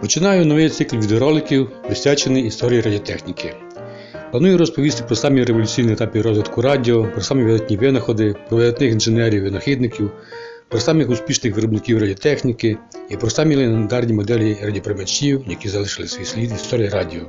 Починаю новий цикл відеороликів, присвячений історії радіотехніки. Планую розповісти про самі революційні етапи розвитку радіо, про самі видатні винаходи, про видатних інженерів винахідників, про самих успішних виробників радіотехніки і про самі легендарні моделі радіоприймачів, які залишили свій слід в історії радіо.